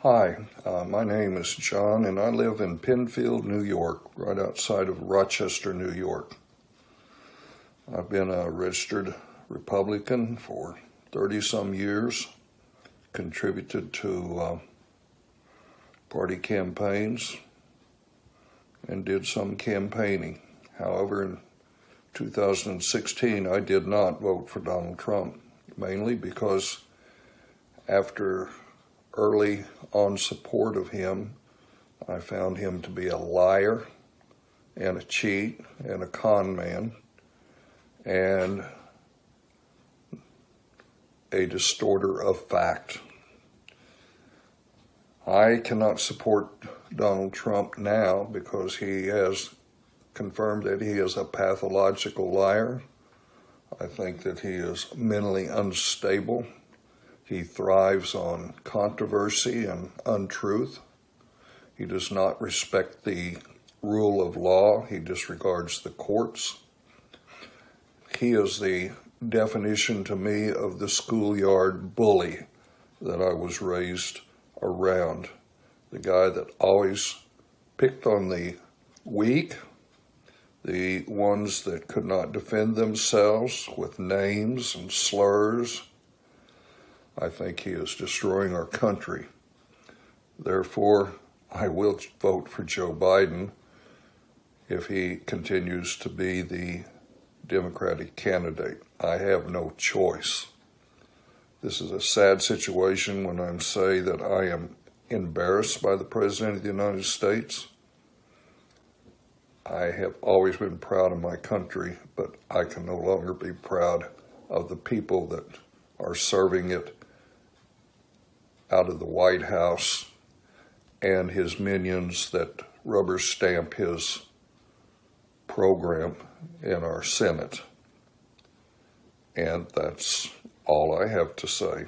Hi, uh, my name is John, and I live in Penfield, New York, right outside of Rochester, New York. I've been a registered Republican for 30 some years, contributed to uh, party campaigns, and did some campaigning. However, in 2016, I did not vote for Donald Trump, mainly because after early on support of him, I found him to be a liar and a cheat and a con man and a distorter of fact. I cannot support Donald Trump now because he has confirmed that he is a pathological liar. I think that he is mentally unstable. He thrives on controversy and untruth. He does not respect the rule of law. He disregards the courts. He is the definition to me of the schoolyard bully that I was raised around. The guy that always picked on the weak, the ones that could not defend themselves with names and slurs I think he is destroying our country. Therefore, I will vote for Joe Biden if he continues to be the Democratic candidate. I have no choice. This is a sad situation when I say that I am embarrassed by the President of the United States. I have always been proud of my country, but I can no longer be proud of the people that are serving it out of the White House and his minions that rubber stamp his program in our Senate. And that's all I have to say.